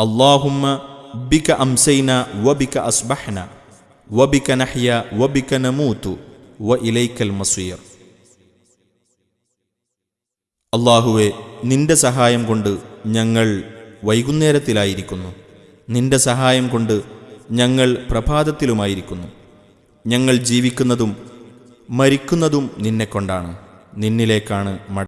അള്ളാഹുമ്മ ബിക അംസൈന വബിക وبك വബിക നഹ്യ വബിക നമൂത്തു വ ഇലൈക്കൽ المصير അള്ളാഹുവെ നിന്റെ സഹായം കൊണ്ട് ഞങ്ങൾ വൈകുന്നേരത്തിലായിരിക്കുന്നു. നിന്റെ സഹായം കൊണ്ട് ഞങ്ങൾ പ്രഭാതത്തിലുമായിരിക്കുന്നു. ഞങ്ങൾ ജീവിക്കുന്നതും മരിക്കുന്നതും നിന്നെക്കൊണ്ടാണ്. നിന്നിലേക്കാണ് മട